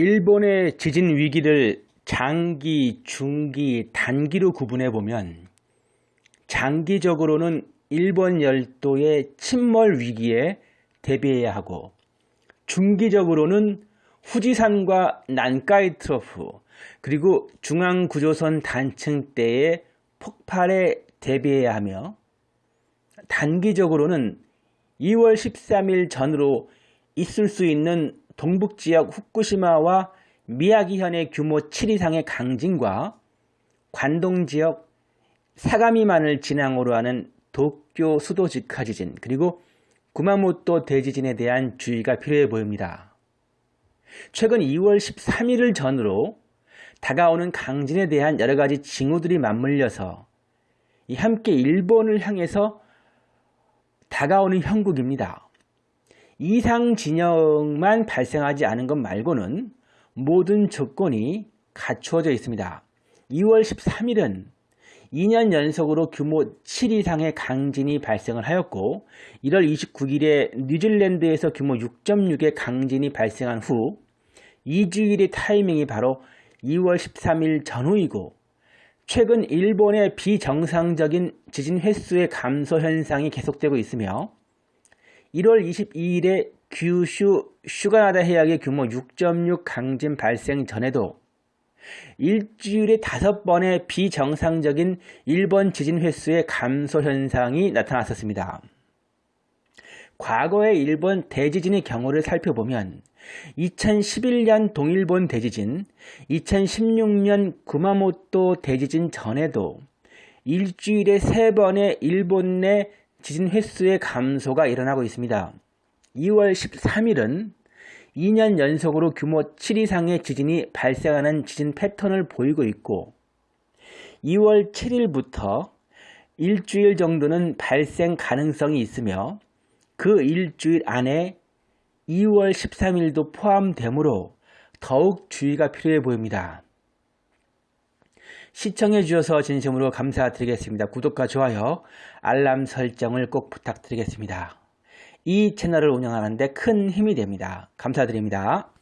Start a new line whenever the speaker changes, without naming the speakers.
일본의 지진 위기를 장기, 중기, 단기로 구분해 보면 장기적으로는 일본 열도의 침몰 위기에 대비해야 하고 중기적으로는 후지산과 난카이 트로프 그리고 중앙구조선 단층대의 폭발에 대비해야 하며 단기적으로는 2월 13일 전으로 있을 수 있는 동북 지역 후쿠시마와 미야기현의 규모 7 이상의 강진과 관동 지역 사가미만을 진앙으로 하는 도쿄 수도 직하 지진 그리고 구마모토 대지진에 대한 주의가 필요해 보입니다. 최근 2월 13일을 전으로 다가오는 강진에 대한 여러 가지 징후들이 맞물려서 함께 일본을 향해서 다가오는 형국입니다. 이상 진영만 발생하지 않은 것 말고는 모든 조건이 갖추어져 있습니다. 2월 13일은 2년 연속으로 규모 7 이상의 강진이 발생을 하였고 1월 29일에 뉴질랜드에서 규모 6.6의 강진이 발생한 후 2주일의 타이밍이 바로 2월 13일 전후이고 최근 일본의 비정상적인 지진 횟수의 감소 현상이 계속되고 있으며 1월 22일에 규슈 슈가나다 해역의 규모 6.6 강진 발생 전에도 일주일에 다섯 번의 비정상적인 일본 지진 횟수의 감소 현상이 나타났었습니다. 과거의 일본 대지진의 경우를 살펴보면 2011년 동일본 대지진, 2016년 구마모토 대지진 전에도 일주일에 세번의 일본 내 지진 횟수의 감소가 일어나고 있습니다. 2월 13일은 2년 연속으로 규모 7 이상의 지진이 발생하는 지진 패턴을 보이고 있고 2월 7일부터 일주일 정도는 발생 가능성이 있으며 그 일주일 안에 2월 13일도 포함되므로 더욱 주의가 필요해 보입니다. 시청해 주셔서 진심으로 감사드리겠습니다. 구독과 좋아요, 알람 설정을 꼭 부탁드리겠습니다. 이 채널을 운영하는 데 큰 힘이 됩니다. 감사드립니다.